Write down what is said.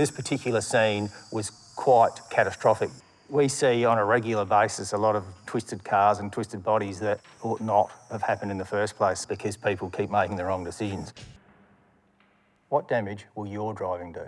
This particular scene was quite catastrophic. We see on a regular basis a lot of twisted cars and twisted bodies that ought not have happened in the first place because people keep making the wrong decisions. What damage will your driving do?